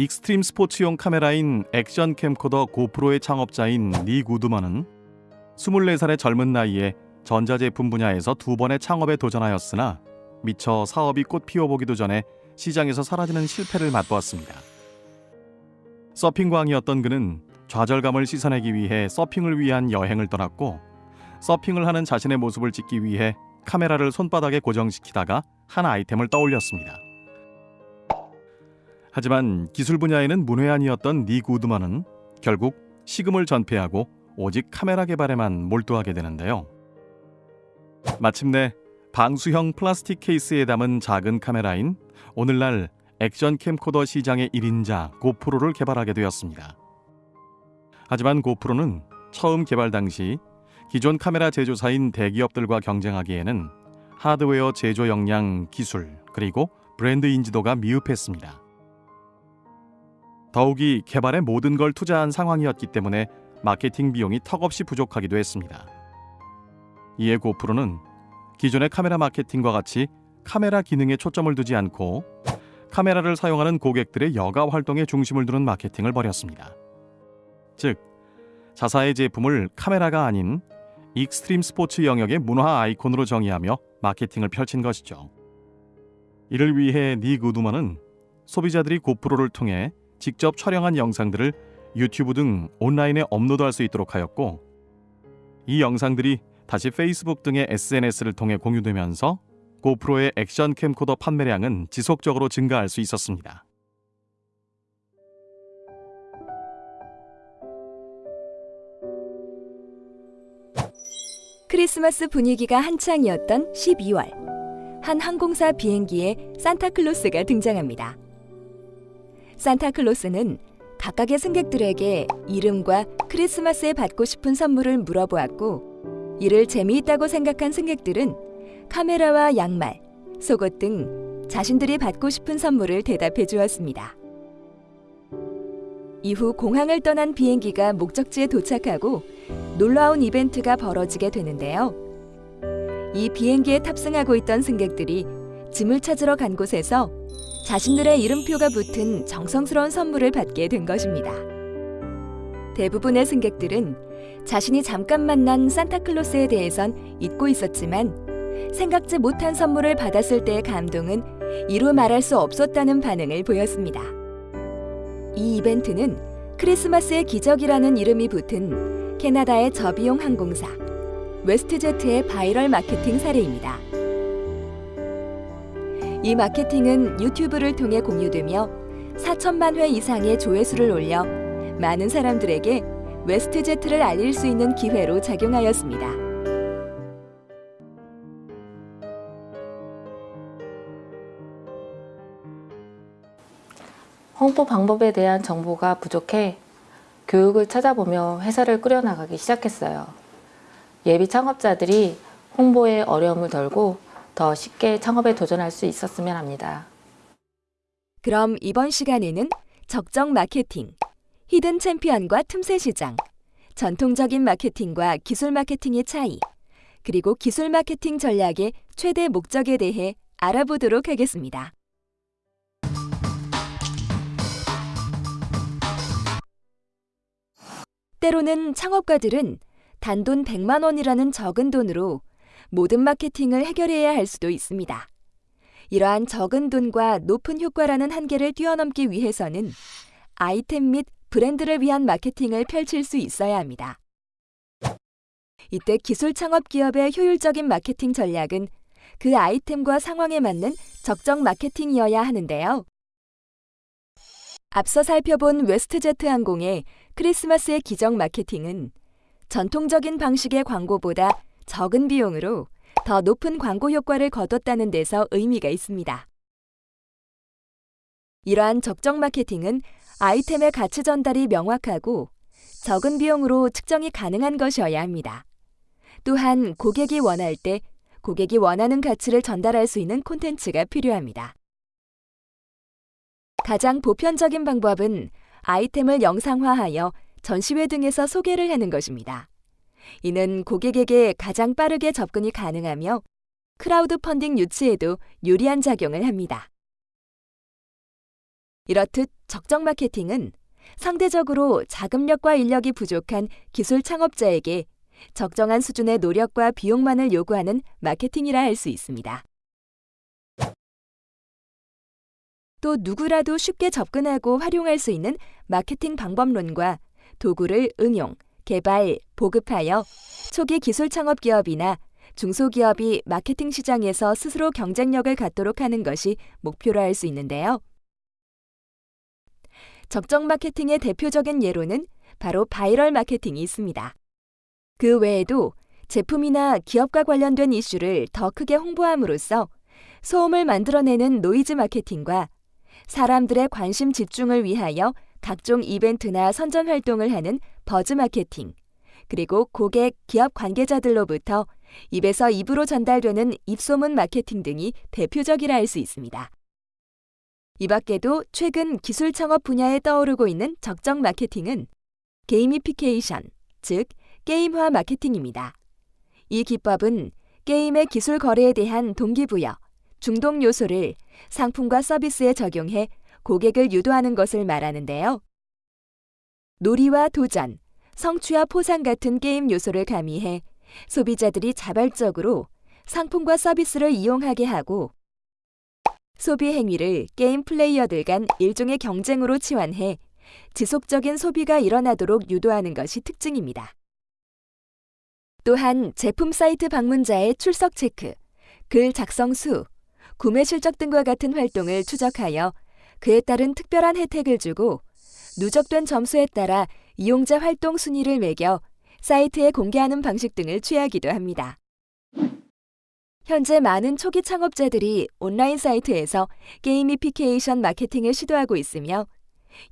익스트림 스포츠용 카메라인 액션 캠코더 GoPro의 창업자인 닉 우드먼은 24살의 젊은 나이에 전자제품 분야에서 두 번의 창업에 도전하였으나 미처 사업이 꽃 피워보기도 전에 시장에서 사라지는 실패를 맛보았습니다. 서핑광이었던 그는 좌절감을 씻어내기 위해 서핑을 위한 여행을 떠났고 서핑을 하는 자신의 모습을 찍기 위해 카메라를 손바닥에 고정시키다가 한 아이템을 떠올렸습니다. 하지만 기술 분야에는 문외한이었던 니 구드먼은 결국 시금을 전폐하고 오직 카메라 개발에만 몰두하게 되는데요. 마침내 방수형 플라스틱 케이스에 담은 작은 카메라인 오늘날 액션 캠코더 시장의 1인자 고프로를 개발하게 되었습니다. 하지만 고프로는 처음 개발 당시 기존 카메라 제조사인 대기업들과 경쟁하기에는 하드웨어 제조 역량, 기술, 그리고 브랜드 인지도가 미흡했습니다. 더욱이 개발에 모든 걸 투자한 상황이었기 때문에 마케팅 비용이 턱없이 부족하기도 했습니다. 이에 고프로는 기존의 카메라 마케팅과 같이 카메라 기능에 초점을 두지 않고 카메라를 사용하는 고객들의 여가 활동에 중심을 두는 마케팅을 벌였습니다. 즉, 자사의 제품을 카메라가 아닌 익스트림 스포츠 영역의 문화 아이콘으로 정의하며 마케팅을 펼친 것이죠. 이를 위해 닉 우드먼은 소비자들이 GoPro를 통해 직접 촬영한 영상들을 유튜브 등 온라인에 업로드할 수 있도록 하였고 이 영상들이 다시 페이스북 등의 SNS를 통해 공유되면서 GoPro의 액션 캠코더 판매량은 지속적으로 증가할 수 있었습니다. 크리스마스 분위기가 한창이었던 12월. 한 항공사 비행기에 산타클로스가 등장합니다. 산타클로스는 각각의 승객들에게 이름과 크리스마스에 받고 싶은 선물을 물어보았고, 이를 재미있다고 생각한 승객들은 카메라와 양말, 속옷 등 자신들이 받고 싶은 선물을 대답해 주었습니다. 이후 공항을 떠난 비행기가 목적지에 도착하고 놀라운 이벤트가 벌어지게 되는데요. 이 비행기에 탑승하고 있던 승객들이 짐을 찾으러 간 곳에서 자신들의 이름표가 붙은 정성스러운 선물을 받게 된 것입니다. 대부분의 승객들은 자신이 잠깐 만난 산타클로스에 대해선 잊고 있었지만 생각지 못한 선물을 받았을 때의 감동은 이루 말할 수 없었다는 반응을 보였습니다. 이 이벤트는 크리스마스의 기적이라는 이름이 붙은 캐나다의 저비용 항공사 WestJet의 바이럴 마케팅 사례입니다. 이 마케팅은 유튜브를 통해 공유되며 4천만 회 이상의 조회수를 올려 많은 사람들에게 WestJet를 알릴 수 있는 기회로 작용하였습니다. 홍보 방법에 대한 정보가 부족해 교육을 찾아보며 회사를 꾸려나가기 시작했어요. 예비 창업자들이 홍보에 어려움을 덜고 더 쉽게 창업에 도전할 수 있었으면 합니다. 그럼 이번 시간에는 적정 마케팅, 히든 챔피언과 틈새 시장, 전통적인 마케팅과 기술 마케팅의 차이, 그리고 기술 마케팅 전략의 최대 목적에 대해 알아보도록 하겠습니다. 때로는 창업가들은 단돈 100만 원이라는 적은 돈으로 모든 마케팅을 해결해야 할 수도 있습니다. 이러한 적은 돈과 높은 효과라는 한계를 뛰어넘기 위해서는 아이템 및 브랜드를 위한 마케팅을 펼칠 수 있어야 합니다. 이때 기술 창업 기업의 효율적인 마케팅 전략은 그 아이템과 상황에 맞는 적정 마케팅이어야 하는데요. 앞서 살펴본 WestJet 항공의 크리스마스의 기적 마케팅은 전통적인 방식의 광고보다 적은 비용으로 더 높은 광고 효과를 거뒀다는 데서 의미가 있습니다. 이러한 적정 마케팅은 아이템의 가치 전달이 명확하고 적은 비용으로 측정이 가능한 것이어야 합니다. 또한 고객이 원할 때 고객이 원하는 가치를 전달할 수 있는 콘텐츠가 필요합니다. 가장 보편적인 방법은 아이템을 영상화하여 전시회 등에서 소개를 하는 것입니다. 이는 고객에게 가장 빠르게 접근이 가능하며 크라우드 펀딩 유치에도 유리한 작용을 합니다. 이렇듯 적정 마케팅은 상대적으로 자금력과 인력이 부족한 기술 창업자에게 적정한 수준의 노력과 비용만을 요구하는 마케팅이라 할 수 있습니다. 또 누구라도 쉽게 접근하고 활용할 수 있는 마케팅 방법론과 도구를 응용, 개발, 보급하여 초기 기술 창업 기업이나 중소기업이 마케팅 시장에서 스스로 경쟁력을 갖도록 하는 것이 목표로 할 수 있는데요. 적정 마케팅의 대표적인 예로는 바로 바이럴 마케팅이 있습니다. 그 외에도 제품이나 기업과 관련된 이슈를 더 크게 홍보함으로써 소음을 만들어내는 노이즈 마케팅과 사람들의 관심 집중을 위하여 각종 이벤트나 선전 활동을 하는 버즈 마케팅, 그리고 고객, 기업 관계자들로부터 입에서 입으로 전달되는 입소문 마케팅 등이 대표적이라 할 수 있습니다. 이 밖에도 최근 기술 창업 분야에 떠오르고 있는 적정 마케팅은 gamification, 즉 게임화 마케팅입니다. 이 기법은 게임의 기술 거래에 대한 동기부여, 중독 요소를 상품과 서비스에 적용해 고객을 유도하는 것을 말하는데요. 놀이와 도전, 성취와 포상 같은 게임 요소를 가미해 소비자들이 자발적으로 상품과 서비스를 이용하게 하고 소비 행위를 게임 플레이어들 간 일종의 경쟁으로 치환해 지속적인 소비가 일어나도록 유도하는 것이 특징입니다. 또한 제품 사이트 방문자의 출석 체크, 글 작성 수, 구매 실적 등과 같은 활동을 추적하여 그에 따른 특별한 혜택을 주고 누적된 점수에 따라 이용자 활동 순위를 매겨 사이트에 공개하는 방식 등을 취하기도 합니다. 현재 많은 초기 창업자들이 온라인 사이트에서 gamification 마케팅을 시도하고 있으며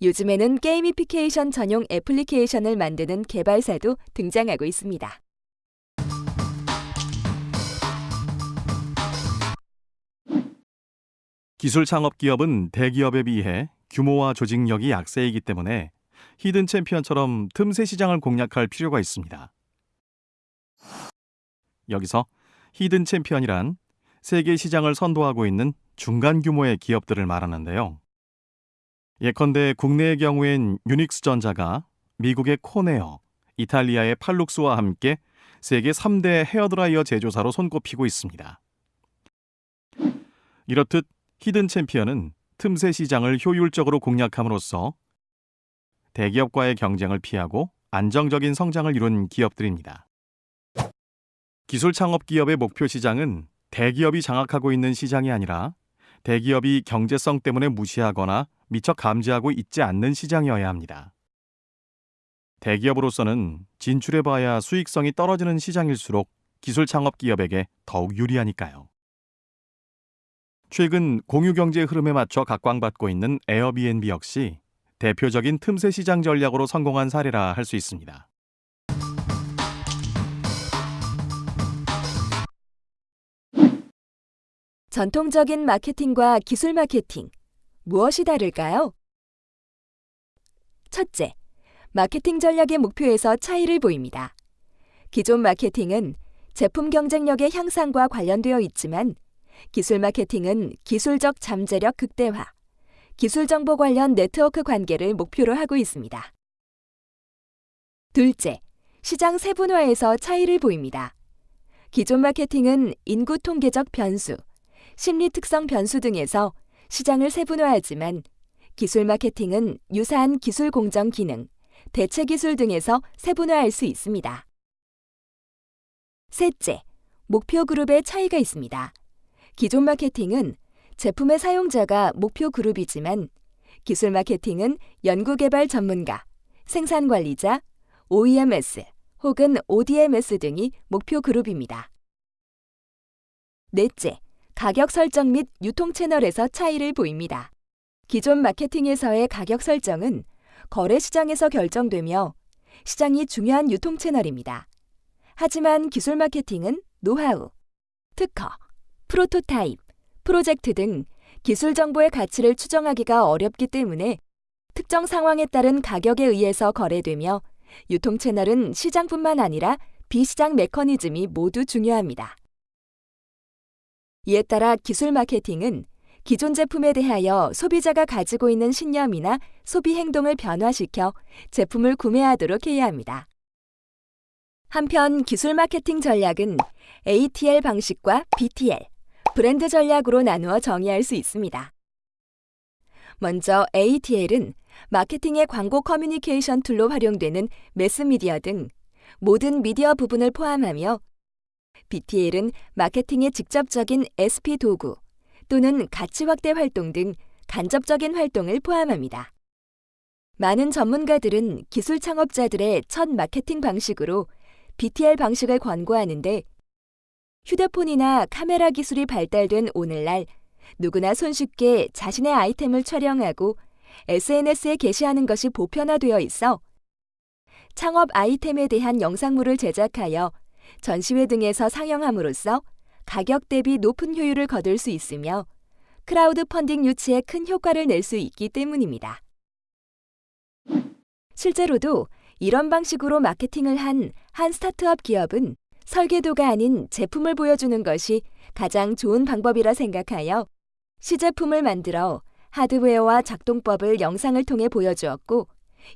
요즘에는 gamification 전용 애플리케이션을 만드는 개발사도 등장하고 있습니다. 기술 창업 기업은 대기업에 비해 규모와 조직력이 약세이기 때문에 hidden champion처럼 틈새 시장을 공략할 필요가 있습니다. 여기서 hidden champion이란 세계 시장을 선도하고 있는 중간 규모의 기업들을 말하는데요. 예컨대 국내의 경우엔 유닉스 전자가 미국의 코네어, 이탈리아의 팔룩스와 함께 세계 3대 헤어드라이어 제조사로 손꼽히고 있습니다. 이렇듯 히든 챔피언은 틈새 시장을 효율적으로 공략함으로써 대기업과의 경쟁을 피하고 안정적인 성장을 이룬 기업들입니다. 기술 창업 기업의 목표 시장은 대기업이 장악하고 있는 시장이 아니라 대기업이 경제성 때문에 무시하거나 미처 감지하고 있지 않는 시장이어야 합니다. 대기업으로서는 진출해봐야 수익성이 떨어지는 시장일수록 기술 창업 기업에게 더욱 유리하니까요. 최근 공유 경제 흐름에 맞춰 각광받고 있는 에어비앤비 역시 대표적인 틈새 시장 전략으로 성공한 사례라 할 수 있습니다. 전통적인 마케팅과 기술 마케팅, 무엇이 다를까요? 첫째, 마케팅 전략의 목표에서 차이를 보입니다. 기존 마케팅은 제품 경쟁력의 향상과 관련되어 있지만 기술 마케팅은 기술적 잠재력 극대화, 기술 정보 관련 네트워크 관계를 목표로 하고 있습니다. 둘째, 시장 세분화에서 차이를 보입니다. 기존 마케팅은 인구 통계적 변수, 심리 특성 변수 등에서 시장을 세분화하지만 기술 마케팅은 유사한 기술 공정 기능, 대체 기술 등에서 세분화할 수 있습니다. 셋째, 목표 그룹의 차이가 있습니다. 기존 마케팅은 제품의 사용자가 목표 그룹이지만 기술 마케팅은 연구개발 전문가, 생산 관리자, OEMS 혹은 ODMS 등이 목표 그룹입니다. 넷째, 가격 설정 및 유통 채널에서 차이를 보입니다. 기존 마케팅에서의 가격 설정은 거래 시장에서 결정되며 시장이 중요한 유통 채널입니다. 하지만 기술 마케팅은 노하우, 특허, 프로토타입, 프로젝트 등 기술 정보의 가치를 추정하기가 어렵기 때문에 특정 상황에 따른 가격에 의해서 거래되며 유통 채널은 시장뿐만 아니라 비시장 메커니즘이 모두 중요합니다. 이에 따라 기술 마케팅은 기존 제품에 대하여 소비자가 가지고 있는 신념이나 소비 행동을 변화시켜 제품을 구매하도록 해야 합니다. 한편 기술 마케팅 전략은 ATL 방식과 BTL, 브랜드 전략으로 나누어 정의할 수 있습니다. 먼저 ATL은 마케팅의 광고 커뮤니케이션 툴로 활용되는 매스미디어 등 모든 미디어 부분을 포함하며 BTL은 마케팅의 직접적인 SP 도구 또는 가치 확대 활동 등 간접적인 활동을 포함합니다. 많은 전문가들은 기술 창업자들의 첫 마케팅 방식으로 BTL 방식을 권고하는데 휴대폰이나 카메라 기술이 발달된 오늘날 누구나 손쉽게 자신의 아이템을 촬영하고 SNS에 게시하는 것이 보편화되어 있어 창업 아이템에 대한 영상물을 제작하여 전시회 등에서 상영함으로써 가격 대비 높은 효율을 거둘 수 있으며 크라우드 펀딩 유치에 큰 효과를 낼 수 있기 때문입니다. 실제로도 이런 방식으로 마케팅을 한 한 스타트업 기업은 설계도가 아닌 제품을 보여주는 것이 가장 좋은 방법이라 생각하여 시제품을 만들어 하드웨어와 작동법을 영상을 통해 보여주었고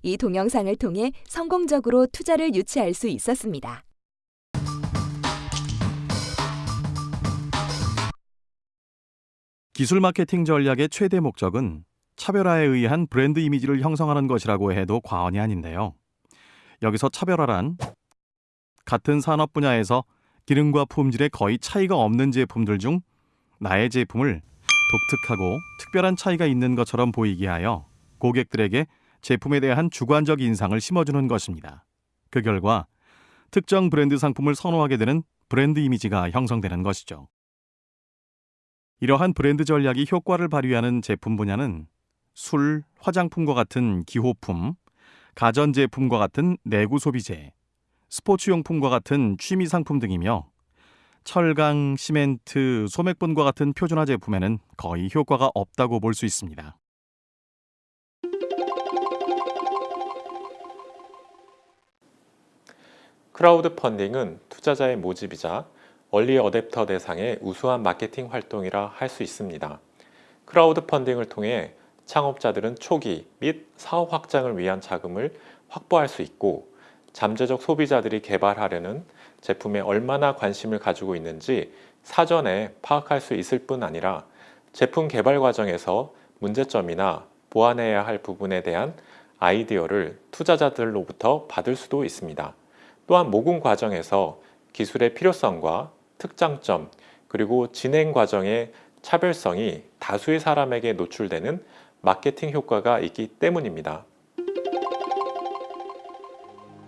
이 동영상을 통해 성공적으로 투자를 유치할 수 있었습니다. 기술 마케팅 전략의 최대 목적은 차별화에 의한 브랜드 이미지를 형성하는 것이라고 해도 과언이 아닌데요. 여기서 차별화란 같은 산업 분야에서 기능과 품질에 거의 차이가 없는 제품들 중 나의 제품을 독특하고 특별한 차이가 있는 것처럼 보이게 하여 고객들에게 제품에 대한 주관적 인상을 심어주는 것입니다. 그 결과 특정 브랜드 상품을 선호하게 되는 브랜드 이미지가 형성되는 것이죠. 이러한 브랜드 전략이 효과를 발휘하는 제품 분야는 술, 화장품과 같은 기호품, 가전제품과 같은 내구 소비재, 스포츠용품과 같은 취미 상품 등이며 철강, 시멘트, 소맥분과 같은 표준화 제품에는 거의 효과가 없다고 볼 수 있습니다. 크라우드 펀딩은 투자자의 모집이자 얼리 어댑터 대상의 우수한 마케팅 활동이라 할 수 있습니다. 크라우드 펀딩을 통해 창업자들은 초기 및 사업 확장을 위한 자금을 확보할 수 있고 잠재적 소비자들이 개발하려는 제품에 얼마나 관심을 가지고 있는지 사전에 파악할 수 있을 뿐 아니라 제품 개발 과정에서 문제점이나 보완해야 할 부분에 대한 아이디어를 투자자들로부터 받을 수도 있습니다. 또한 모금 과정에서 기술의 필요성과 특장점 그리고 진행 과정의 차별성이 다수의 사람에게 노출되는 마케팅 효과가 있기 때문입니다.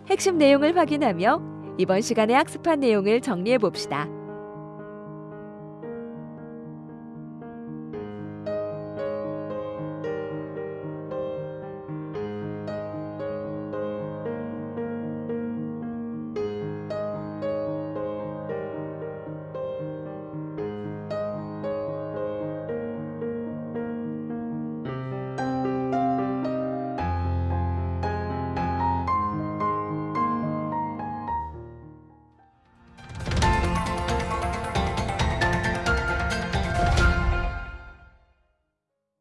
핵심 내용을 확인하며 이번 시간에 학습한 내용을 정리해 봅시다.